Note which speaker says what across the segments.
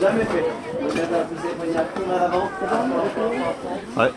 Speaker 1: Jamais fait. Donc là, à fond à l'avant.
Speaker 2: Ouais.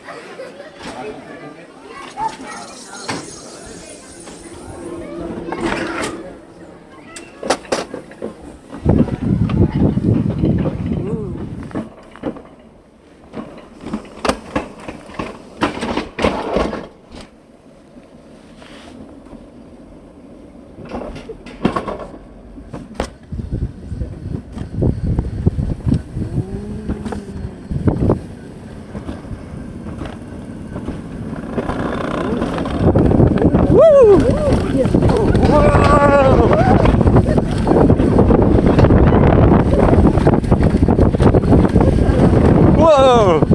Speaker 2: Oh.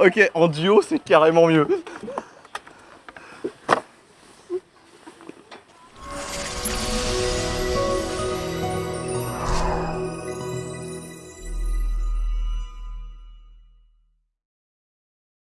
Speaker 2: Ok, en duo, c'est carrément mieux.